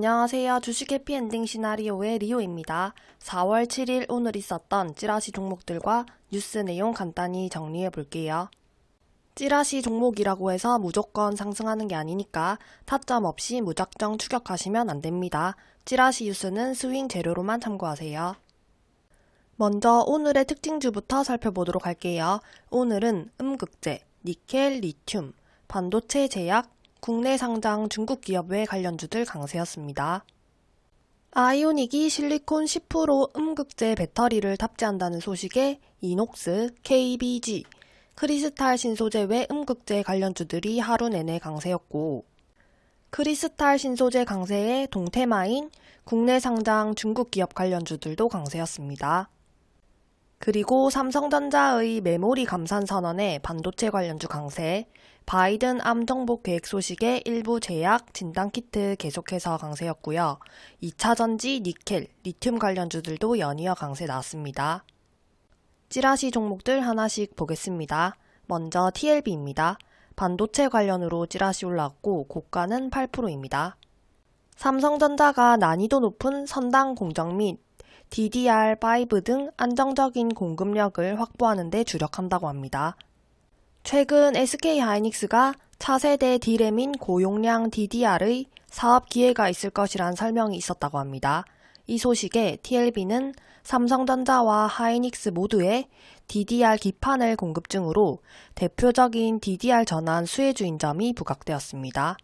안녕하세요. 주식 해피엔딩 시나리오의 리오입니다. 4월 7일 오늘 있었던 찌라시 종목들과 뉴스 내용 간단히 정리해 볼게요. 찌라시 종목이라고 해서 무조건 상승하는 게 아니니까 타점 없이 무작정 추격하시면 안 됩니다. 찌라시 뉴스는 스윙 재료로만 참고하세요. 먼저 오늘의 특징주부터 살펴보도록 할게요. 오늘은 음극재, 니켈, 리튬, 반도체 제약, 국내 상장 중국 기업 외 관련주들 강세였습니다. 아이오닉이 실리콘 10% 음극재 배터리를 탑재한다는 소식에 이녹스, KBG, 크리스탈 신소재 외 음극재 관련주들이 하루 내내 강세였고 크리스탈 신소재 강세에 동테마인 국내 상장 중국 기업 관련주들도 강세였습니다. 그리고 삼성전자의 메모리 감산 선언에 반도체 관련주 강세, 바이든 암 정복 계획 소식에 일부 제약, 진단키트 계속해서 강세였고요. 2차 전지, 니켈, 리튬 관련주들도 연이어 강세 나왔습니다. 찌라시 종목들 하나씩 보겠습니다. 먼저 TLB입니다. 반도체 관련으로 찌라시 올라왔고 고가는 8%입니다. 삼성전자가 난이도 높은 선당 공정 및 DDR5 등 안정적인 공급력을 확보하는 데 주력한다고 합니다. 최근 SK하이닉스가 차세대 D램인 고용량 DDR의 사업 기회가 있을 것이란 설명이 있었다고 합니다. 이 소식에 TLB는 삼성전자와 하이닉스 모두에 DDR 기판을 공급 중으로 대표적인 DDR 전환 수혜주인 점이 부각되었습니다.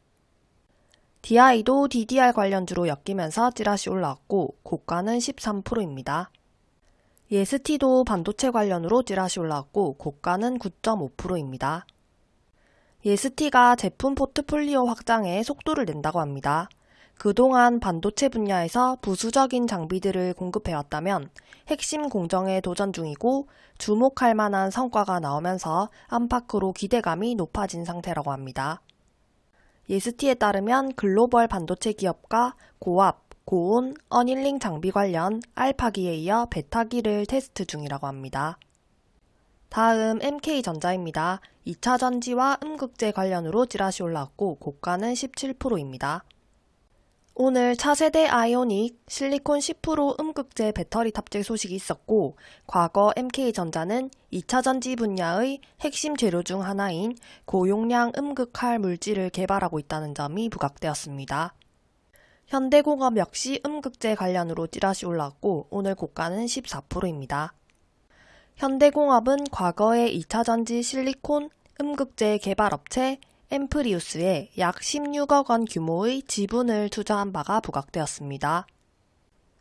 DI도 DDR 관련주로 엮이면서 찌라시 올라왔고 고가는 13%입니다. 예스티도 반도체 관련으로 찌라시 올라왔고 고가는 9.5%입니다. 예스티가 제품 포트폴리오 확장에 속도를 낸다고 합니다. 그동안 반도체 분야에서 부수적인 장비들을 공급해왔다면 핵심 공정에 도전 중이고 주목할 만한 성과가 나오면서 안팎으로 기대감이 높아진 상태라고 합니다. 예스티에 따르면 글로벌 반도체 기업과 고압, 고온, annealing 장비 관련 알파기에 이어 베타기를 테스트 중이라고 합니다. 다음 MK전자입니다. 2차 전지와 음극재 관련으로 찌라시 올라왔고 고가는 17%입니다. 오늘 차세대 아이오닉 실리콘 10% 음극재 배터리 탑재 소식이 있었고 과거 MK전자는 2차 전지 분야의 핵심 재료 중 하나인 고용량 음극할 물질을 개발하고 있다는 점이 부각되었습니다. 현대공업 역시 음극재 관련으로 찌라시 올랐고 오늘 고가는 14%입니다. 현대공업은 과거에 2차 전지 실리콘 음극재 개발업체 엠프리우스에 약 16억 원 규모의 지분을 투자한 바가 부각되었습니다.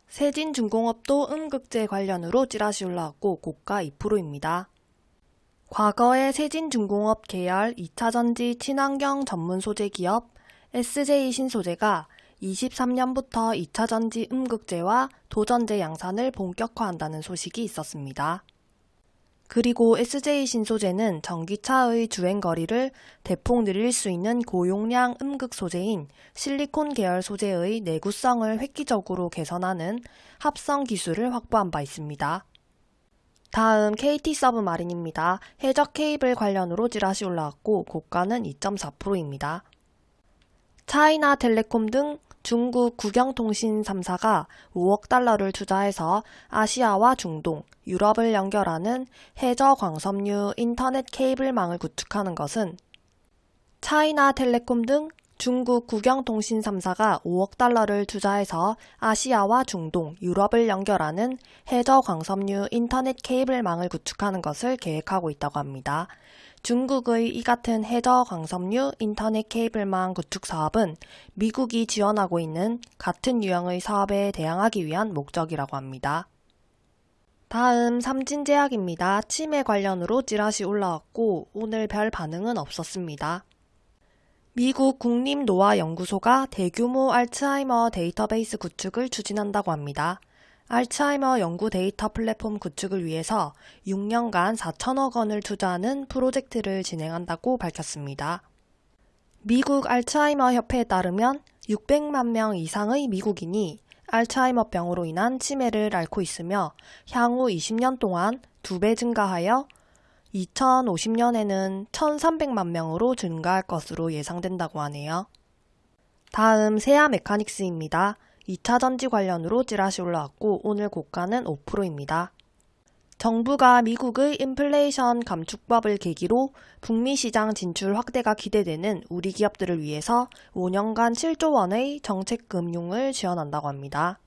세진중공업도 음극재 관련으로 찌라시 올라왔고 고가 2%입니다. 과거의 세진중공업 계열 2차전지 친환경 전문 소재 기업 SJ 신소재가 23년부터 2차전지 음극재와 도전재 양산을 본격화한다는 소식이 있었습니다. 그리고 SJ 신소재는 전기차의 주행거리를 대폭 늘릴 수 있는 고용량 음극 소재인 실리콘 계열 소재의 내구성을 획기적으로 개선하는 합성 기술을 확보한 바 있습니다. 다음 KT 서브마린입니다. 해적 케이블 관련으로 찌라시 올라왔고 고가는 2.4%입니다. 차이나 텔레콤 등 중국 국영통신 3사가 5억 달러를 투자해서 아시아와 중동, 유럽을 연결하는 해저 광섬유 인터넷 케이블망을 구축하는 것은 차이나 텔레콤 등 중국 국영통신 3사가 5억 달러를 투자해서 아시아와 중동, 유럽을 연결하는 해저 광섬유 인터넷 케이블망을 구축하는 것을 계획하고 있다고 합니다. 중국의 이 같은 해저 광섬유 인터넷 케이블망 구축 사업은 미국이 지원하고 있는 같은 유형의 사업에 대항하기 위한 목적이라고 합니다. 다음 삼진제약입니다. 치매 관련으로 찌라시 올라왔고 오늘 별 반응은 없었습니다. 미국 국립노화연구소가 대규모 알츠하이머 데이터베이스 구축을 추진한다고 합니다. 알츠하이머 연구 데이터 플랫폼 구축을 위해서 6년간 4천억 원을 투자하는 프로젝트를 진행한다고 밝혔습니다. 미국 알츠하이머 협회에 따르면 600만 명 이상의 미국인이 알츠하이머 병으로 인한 치매를 앓고 있으며 향후 20년 동안 2배 증가하여 2050년에는 1,300만 명으로 증가할 것으로 예상된다고 하네요. 다음 세아 메카닉스입니다. 2차 전지 관련으로 찌라시 올라왔고 오늘 고가는 5%입니다. 정부가 미국의 인플레이션 감축법을 계기로 북미 시장 진출 확대가 기대되는 우리 기업들을 위해서 5년간 7조 원의 정책 금융을 지원한다고 합니다.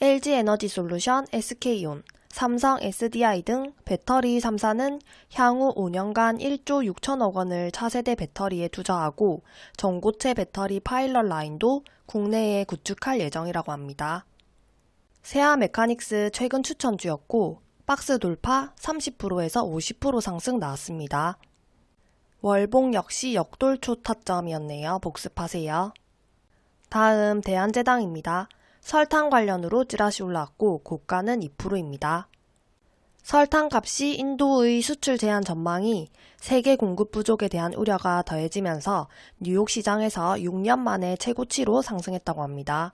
LG 에너지 솔루션, SK온, 삼성 SDI 등 배터리 3사는 향후 5년간 1조 6천억 원을 차세대 배터리에 투자하고 전고체 배터리 파일럿 라인도 국내에 구축할 예정이라고 합니다. 세아 메카닉스 최근 추천주였고 박스 돌파 30%에서 50% 상승 나왔습니다. 월봉 역시 역돌초 타점이었네요. 복습하세요. 다음 대한제당입니다. 설탕 관련으로 찌라시 올라왔고 고가는 2%입니다. 설탕 값이 인도의 수출 제한 전망이 세계 공급 부족에 대한 우려가 더해지면서 뉴욕 시장에서 6년 만에 최고치로 상승했다고 합니다.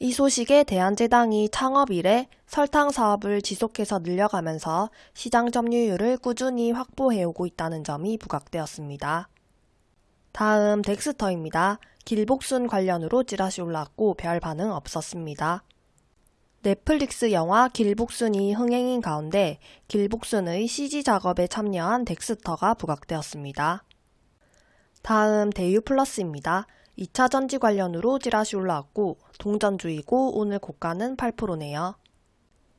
이 소식에 대한제당이 창업 이래 설탕 사업을 지속해서 늘려가면서 시장 점유율을 꾸준히 확보해오고 있다는 점이 부각되었습니다. 다음 덱스터입니다. 길복순 관련으로 찌라시 올랐고 별 반응 없었습니다. 넷플릭스 영화 길복순이 흥행인 가운데 길복순의 CG 작업에 참여한 덱스터가 부각되었습니다. 다음 대유 플러스입니다. 2차 전지 관련으로 찌라시 올라왔고 동전주이고 오늘 고가는 8%네요.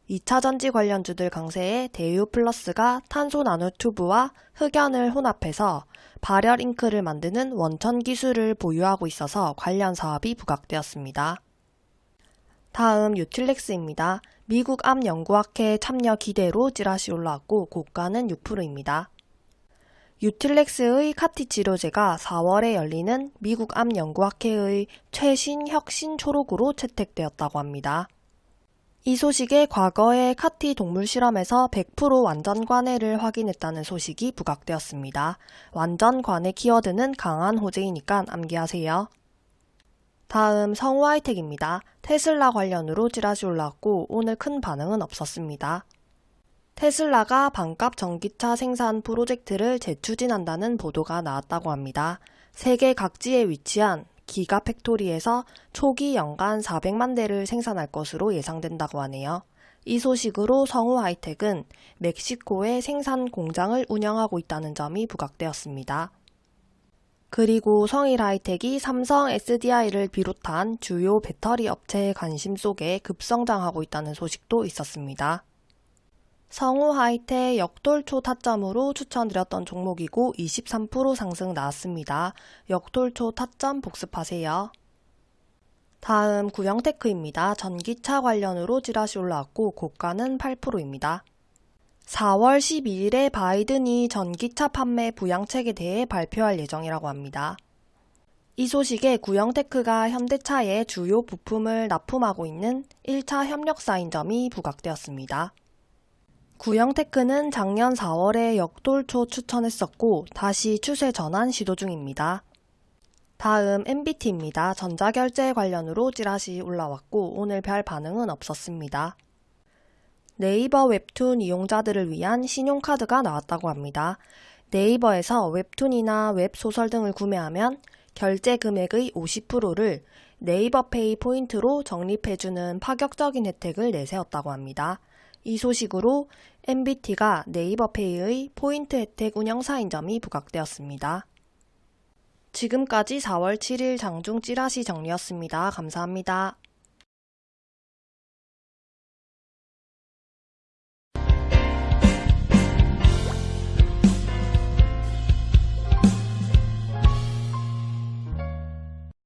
2차 전지 관련주들 강세에 대유 플러스가 탄소 나노 튜브와 흑연을 혼합해서 발열 잉크를 만드는 원천 기술을 보유하고 있어서 관련 사업이 부각되었습니다. 다음 유틸렉스입니다. 미국 암 연구학회 참여 기대로 찌라시 올라왔고 고가는 6%입니다. 유틸렉스의 카티 치료제가 4월에 열리는 미국 암 연구학회의 최신 혁신 초록으로 채택되었다고 합니다. 이 소식에 과거의 카티 동물 실험에서 100% 완전 관해를 확인했다는 소식이 부각되었습니다. 완전 관해 키워드는 강한 호재이니까 암기하세요. 다음 성우 하이텍입니다. 테슬라 관련으로 찌라시 올라왔고 오늘 큰 반응은 없었습니다. 테슬라가 반값 전기차 생산 프로젝트를 재추진한다는 보도가 나왔다고 합니다. 세계 각지에 위치한 기가 팩토리에서 초기 연간 400만 대를 생산할 것으로 예상된다고 하네요. 이 소식으로 성우 하이텍은 멕시코에 생산 공장을 운영하고 있다는 점이 부각되었습니다. 그리고 성일 하이텍이 삼성 SDI를 비롯한 주요 배터리 업체의 관심 속에 급성장하고 있다는 소식도 있었습니다. 성우 하이테 역돌초 타점으로 추천드렸던 종목이고 23% 상승 나왔습니다. 역돌초 타점 복습하세요. 다음 구형테크입니다. 전기차 관련으로 찌라시 올라왔고 고가는 8%입니다. 4월 12일에 바이든이 전기차 판매 부양책에 대해 발표할 예정이라고 합니다. 이 소식에 구형테크가 현대차에 주요 부품을 납품하고 있는 1차 협력사인 점이 부각되었습니다. 구형테크는 작년 4월에 역돌초 추천했었고 다시 추세 전환 시도 중입니다. 다음 MBT입니다. 전자결제 관련으로 찌라시 올라왔고 오늘 별 반응은 없었습니다. 네이버 웹툰 이용자들을 위한 신용카드가 나왔다고 합니다. 네이버에서 웹툰이나 웹소설 등을 구매하면 결제 금액의 50%를 네이버페이 포인트로 적립해주는 파격적인 혜택을 내세웠다고 합니다. 이 소식으로 MBT가 네이버페이의 포인트 혜택 운영사인 점이 부각되었습니다. 지금까지 4월 7일 장중 찌라시 정리였습니다. 감사합니다.